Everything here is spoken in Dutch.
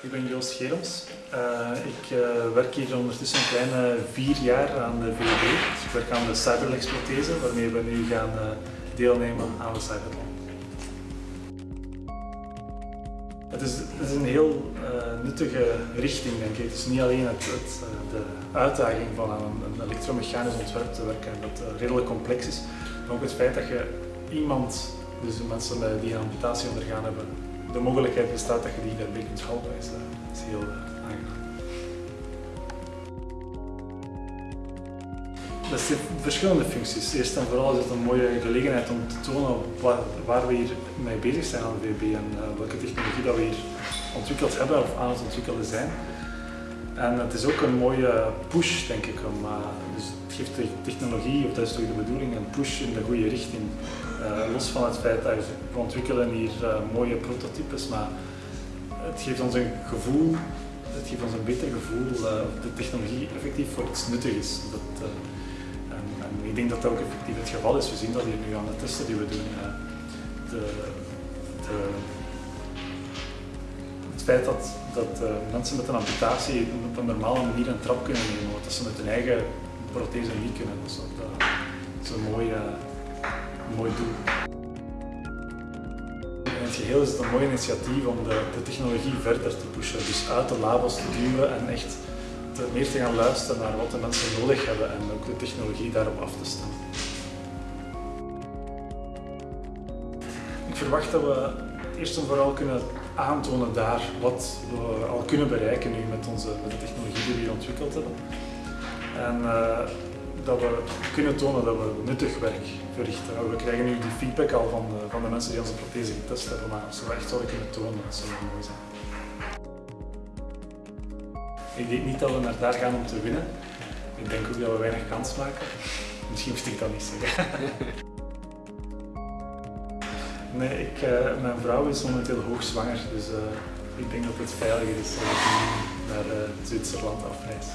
Ik ben Joost Geroms. Uh, ik uh, werk hier ondertussen een kleine vier jaar aan de VUB. Dus ik werk aan de cyberlexprothese, waarmee we nu gaan uh, deelnemen aan de Cyberland. Het is, is, een heel nuttige richting, denk ik. Het is niet alleen het, de uitdaging van een, een elektromechanisch ontwerp te werken, dat redelijk complex is, maar ook het feit dat je iemand, dus de mensen die een amputatie ondergaan hebben, de mogelijkheid bestaat dat je die daarbij kunt helpen, is, uh, is heel aangenaam. Dat heeft verschillende functies. Eerst en vooral is het een mooie gelegenheid om te tonen waar, we hier mee bezig zijn aan de VB en uh, welke technologie dat we hier ontwikkeld hebben of aan het ontwikkelen zijn. En het is ook een mooie push, denk ik. Uh, dus het geeft de technologie, of dat is toch de bedoeling, een push in de goede richting. Uh, los van het feit dat we ontwikkelen hier uh, mooie prototypes, maar het geeft ons een gevoel, het geeft ons een beter gevoel dat de technologie effectief voor iets nuttig is. Dat, en, en, ik denk dat dat ook effectief het geval is. We zien dat hier nu aan de testen die we doen. De, de, feit dat, dat uh, mensen met een amputatie op een normale manier een trap kunnen nemen, wat ze met hun eigen prothese niet kunnen. Dus dat, is een mooi, uh, mooi doel. In het geheel is het een mooi initiatief om de, de technologie verder te pushen, dus uit de labels te duwen en echt meer te gaan luisteren naar wat de mensen nodig hebben en ook de technologie daarop af te stemmen. Ik verwacht dat we eerst en vooral kunnen aantonen daar wat we al kunnen bereiken nu met, onze, met de technologie die we ontwikkeld hebben. En uh, dat we kunnen tonen dat we nuttig werk verrichten. We krijgen nu die feedback al van de, van de mensen die onze prothese getest hebben, maar als we echt zouden kunnen tonen, dat zou mooi zijn. Ik denk niet dat we naar daar gaan om te winnen. Ik denk ook dat we weinig kans maken. Misschien moest ik dat niet zeggen. Nee, ik, uh, mijn vrouw is momenteel hoogzwanger, dus uh, ik denk dat het veiliger is als ik naar Zwitserland afreis.